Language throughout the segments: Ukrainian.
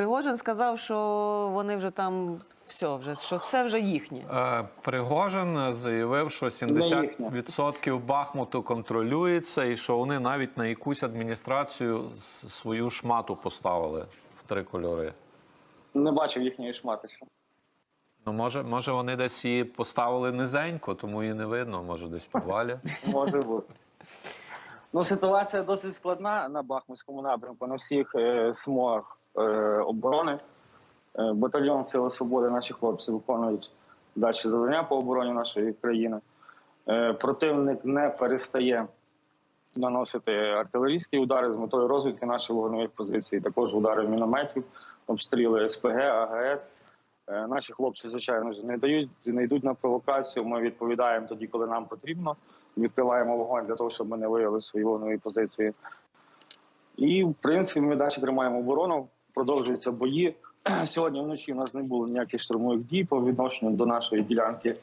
Пригожин сказав, що вони вже там все, вже що все вже їхнє. Е, Пригожин заявив, що 70% Бахмуту контролюється, і що вони навіть на якусь адміністрацію свою шмату поставили в три кольори. Не бачив їхньої шмати. ще. Ну, може, може, вони десь її поставили низенько, тому її не видно, може, десь в підвалі. Може бути. Ну, ситуація досить складна на Бахмутському напрямку, на всіх е, смугах е, оборони. Е, батальйон Сили Свободи, наші хлопці виконують далі завдання по обороні нашої країни. Е, противник не перестає наносити артилерійські удари з метою розвідки наших вогневих позицій, також удари мінометів, обстріли СПГ, АГС. Е, Наші хлопці, звичайно не дають, не йдуть на провокацію. Ми відповідаємо тоді, коли нам потрібно. Відкриваємо вогонь для того, щоб ми не виявили свої вогневі позиції. І, в принципі, ми далі тримаємо оборону, продовжуються бої. Сьогодні вночі у нас не було ніяких штурмових дій по відношенню до нашої ділянки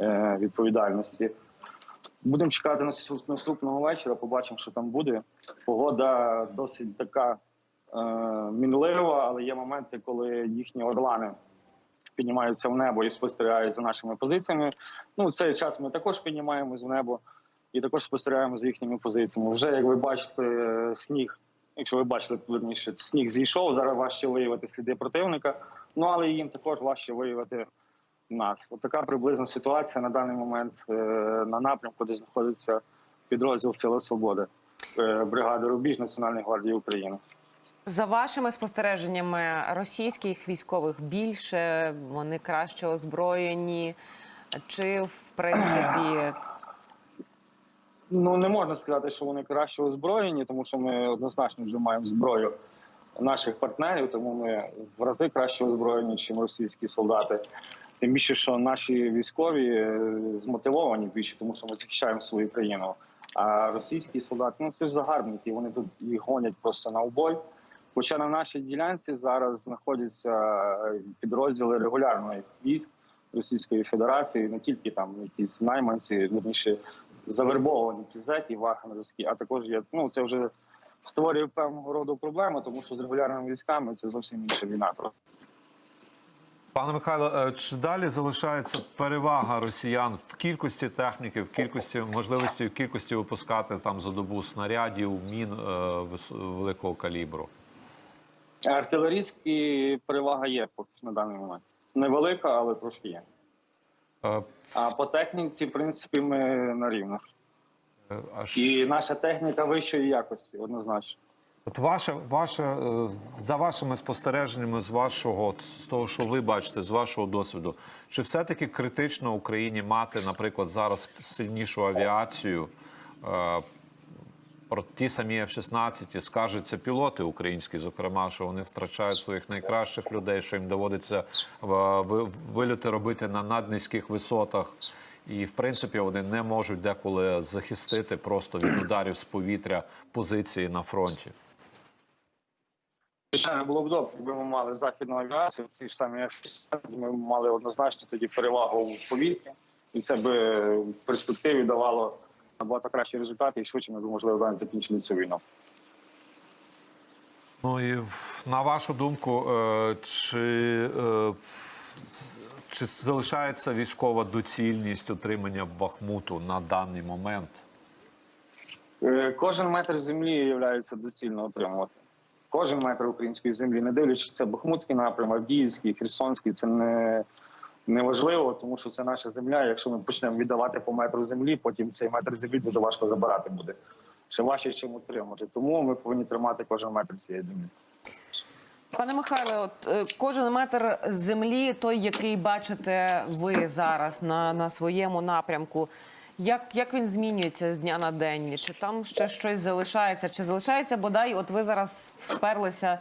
е, відповідальності. Будемо чекати на наступного вечора, побачимо, що там буде. Погода досить така е, мінлива, але є моменти, коли їхні орлани піднімаються в небо і спостерігають за нашими позиціями. Ну, цей час ми також піднімаємось в небо і також спостерігаємо за їхніми позиціями. Вже як ви бачите, е, сніг, якщо ви бачили верніше, сніг зійшов. Зараз важче виявити сліди противника. Ну але їм також важче виявити нас. От така приблизна ситуація на даний момент е, на напрямку, де знаходиться підрозділ Сили Свободи, е, бригади Рубіж Національної гвардії України. За вашими спостереженнями, російських військових більше, вони краще озброєні, чи в принципі Ну не можна сказати, що вони краще озброєні, тому що ми однозначно вже маємо зброю наших партнерів, тому ми в рази краще озброєні, ніж російські солдати. Тим більше, що наші військові е, змотивовані більше, тому що ми захищаємо свою країну. А російські солдати, ну це ж загарбники, вони тут їх гонять просто на убой. Хоча на нашій ділянці зараз знаходяться е, підрозділи регулярних військ Російської Федерації, не тільки там якісь найманці, вірніше завербовані ті зеки вагнерівські, а також є. Ну це вже створює певного роду проблеми, тому що з регулярними військами це зовсім інша війна. Пане Михайло, е, чи далі залишається перевага росіян в кількості техніки, в кількості можливості, в кількості випускати там за добу снарядів, мін е, великого калібру? Артилерійські перевага є на даний момент. Невелика, але трошки є. Е, А по техніці, в принципі, ми на рівних. е, а ж- І наша техніка вищої якості, однозначно. От ваше, ваше, е, за вашими спостереженнями, з вашого з того, що ви бачите, з вашого досвіду, чи все-таки критично Україні мати, наприклад, зараз сильнішу авіацію? Про ті самі F-16 скажуться пілоти українські, зокрема, що вони втрачають своїх найкращих людей, що їм доводиться е, вильоти робити на наднизьких висотах. І в принципі вони не можуть деколи захистити просто від ударів з повітря позиції на фронті. Звичайно, було б добре, якби ми мали західну авіацію, ці ж самі F-16, ми мали однозначно тоді перевагу в повітрі, і це би в перспективі давало набагато кращі результати, і швидше ми б, можливо, навіть закінчили цю війну. Ну і на вашу думку, е, чи, е, чи залишається військова доцільність отримання Бахмуту на даний момент? Е, Кожен метр землі є доцільно отримувати. Кожен метр української землі, не дивлячись це Бахмутський напрям, Авдіївський, Херсонський, це не, не важливо, тому що це наша земля. Якщо ми почнемо віддавати по метру землі, потім цей метр землі дуже важко забирати буде. Ще важче, чим утримати. Тому ми повинні тримати кожен метр цієї землі. Пане Михайле, от е, кожен метр землі, той, який бачите ви зараз на, на своєму напрямку, як, як він змінюється з дня на день? Чи там ще щось залишається? Чи залишається бодай? От ви зараз сперлися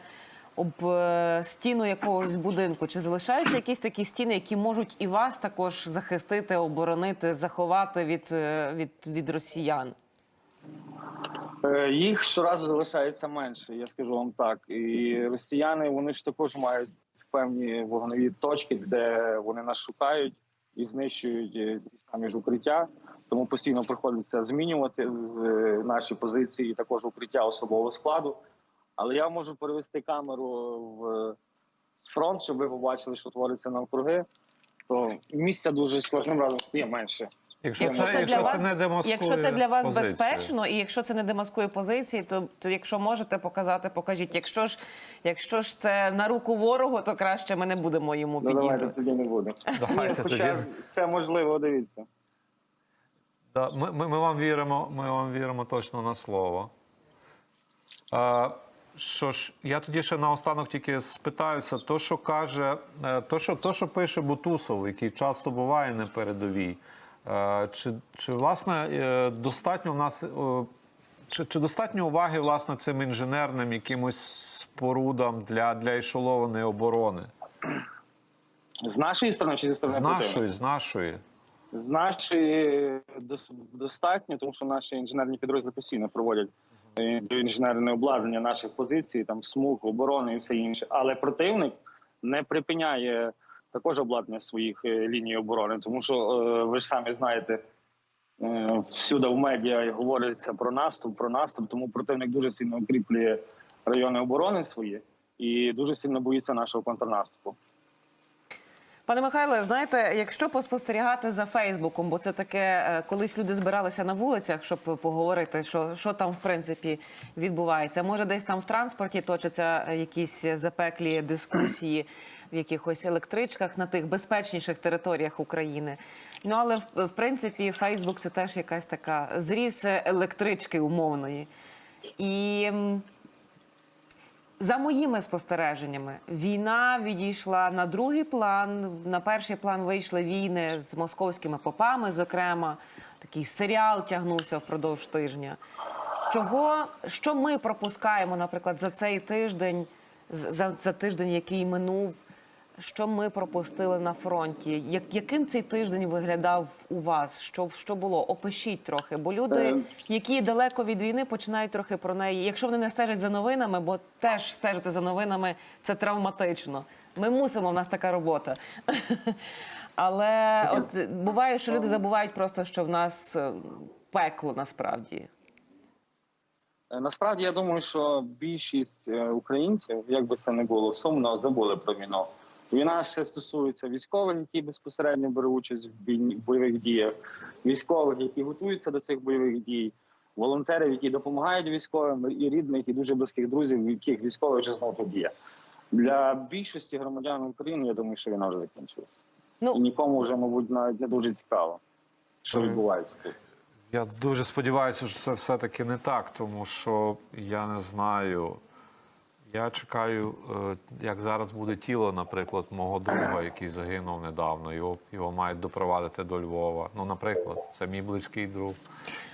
об е, стіну якогось будинку? Чи залишаються якісь такі стіни, які можуть і вас також захистити, оборонити, заховати від, е, від, від росіян? Е, Їх щоразу залишається менше, я скажу вам так. І росіяни вони ж також мають певні вогневі точки, де вони нас шукають і знищують ті самі ж укриття. Тому постійно приходиться змінювати наші позиції, і також укриття особового складу. Але я можу перевести камеру в фронт, щоб ви побачили, що твориться навкруги, то місця дуже з кожним разом стає менше. Якщо, Якщо це, це, якщо для це вас, не якщо це для вас позицію. безпечно, і якщо це не демаскує позиції, то, то якщо можете показати, покажіть. Якщо ж, якщо ж це на руку ворогу, то краще ми не будемо йому Ну, давайте тоді не буде. Давайте хоча тоді. все можливо, дивіться. Да, ми, ми, ми вам віримо, ми вам віримо точно на слово. А, що ж, я тоді ще наостанок тільки спитаюся, то, що каже, е, то, що, то, що пише Бутусов, який часто буває на передовій, е, чи, чи власне е, достатньо в нас. Чи, чи достатньо уваги власне цим інженерним якимось спорудам для, для ешелованої оборони? З нашої сторони чи зі сторони З нашої, з нашої. З нашої достатньо, тому що наші інженерні підрозділи постійно проводять е, інженерне обладнання наших позицій, там смуг, оборони і все інше. Але противник не припиняє також обладнання своїх е, ліній оборони, тому що е, ви ж самі знаєте. е, Всюди в медіа говориться про наступ, про наступ, тому противник дуже сильно укріплює райони оборони свої і дуже сильно боїться нашого контрнаступу. Пане Михайле, знаєте, якщо поспостерігати за Фейсбуком, бо це таке, е, колись люди збиралися на вулицях, щоб поговорити, що, що там в принципі відбувається. Може, десь там в транспорті точаться е, якісь запеклі дискусії в якихось електричках на тих безпечніших територіях України. Ну але в, принципі Фейсбук це теж якась така зріз електрички умовної. І за моїми спостереженнями, війна відійшла на другий план. На перший план вийшли війни з московськими попами. Зокрема, такий серіал тягнувся впродовж тижня. Чого що ми пропускаємо, наприклад, за цей тиждень, за, за тиждень, який минув, що ми пропустили на фронті? Як, яким цей тиждень виглядав у вас? Що, що було? Опишіть трохи, бо люди, Е. які далеко від війни, починають трохи про неї. Якщо вони не стежать за новинами, бо теж стежити за новинами це травматично. Ми мусимо, в нас така робота. Але от буває, що люди забувають просто, що в нас е, пекло насправді. Е, Насправді я думаю, що більшість українців, як би це не було, сумно забули про війну. Війна ще стосується військових, які безпосередньо беруть участь в бойових діях, військових, які готуються до цих бойових дій, волонтерів, які допомагають військовим, і рідних, і дуже близьких друзів, в яких військовий вже знову тут є. Для більшості громадян України я думаю, що війна вже закінчилася. І Ну нікому вже, мабуть, навіть не дуже цікаво, що Мгм. відбувається тут. Я дуже сподіваюся, що це все-таки не так, тому що я не знаю. Я чекаю, е, як зараз буде тіло, наприклад, мого друга, який загинув недавно. Його, його мають допровадити до Львова. Ну, наприклад, це мій близький друг.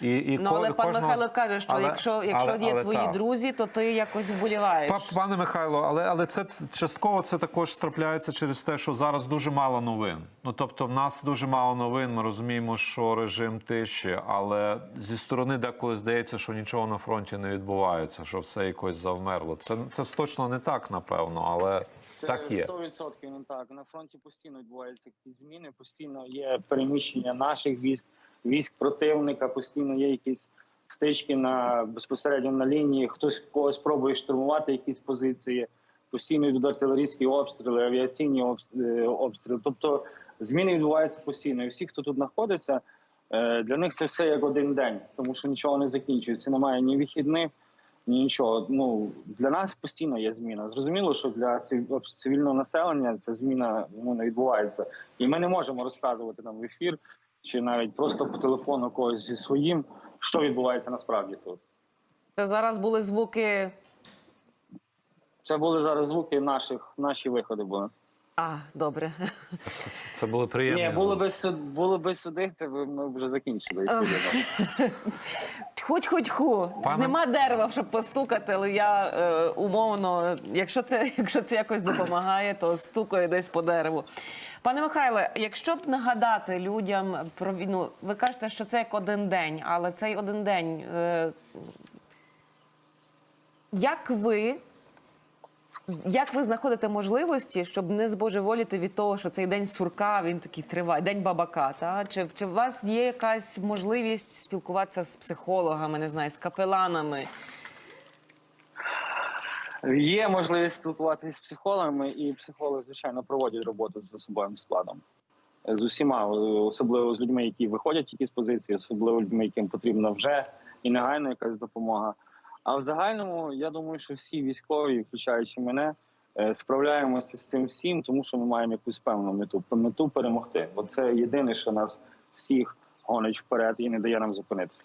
І, і Ну, але пан Михайло каже, що Але- якщо, якщо але- є але твої так. друзі, то ти якось вболіваєш. Па- Пане Михайло, але, але це частково це також трапляється через те, що зараз дуже мало новин. Ну тобто, в нас дуже мало новин. Ми розуміємо, що режим тиші, але зі сторони деколи здається, що нічого на фронті не відбувається, що все якось завмерло. Це це точно не так, напевно, але Це так є. 100% не так. На фронті постійно відбуваються якісь зміни, постійно є переміщення наших військ, військ противника, постійно є якісь стички на безпосередньо на лінії. Хтось когось пробує штурмувати якісь позиції. Постійно йдуть артилерійські обстріли, авіаційні е, обстріли. Тобто зміни відбуваються постійно. І всі, хто тут знаходиться, е, для них це все як один день, тому що нічого не закінчується. Немає ні вихідних, нічого. Ну для нас постійно є зміна. Зрозуміло, що для цивільного населення ця зміна ну, не відбувається, і ми не можемо розказувати там в ефір чи навіть просто по телефону когось зі своїм, що відбувається насправді тут. Це зараз були звуки. Це були зараз звуки наших, наші виходи були. А, добре. Це, були приємні. Ні, звуки. би суд- були би суди, це б ми вже закінчили. Хоть хоть ху. Пане- Нема дерева, щоб постукати, але я е, умовно, якщо це, якщо це якось допомагає, то стукаю десь по дереву. Пане Михайле, якщо б нагадати людям про війну, ви кажете, що це як один день, але цей один день. Е, як ви Як ви знаходите можливості, щоб не збожеволіти від того, що цей день сурка він такий триває, день бабака? Та чи, чи у вас є якась можливість спілкуватися з психологами, не знаю, з капеланами? Є можливість спілкуватися з психологами, і психологи, звичайно, проводять роботу з особовим складом. З усіма, особливо з людьми, які виходять тільки з позиції, особливо людьми, яким потрібна вже і негайно якась допомога. А в загальному, я думаю, що всі військові, включаючи мене, е, справляємося з цим всім, тому що ми маємо якусь певну мету мету перемогти. Бо це єдине, що нас всіх гонить вперед і не дає нам зупинитися.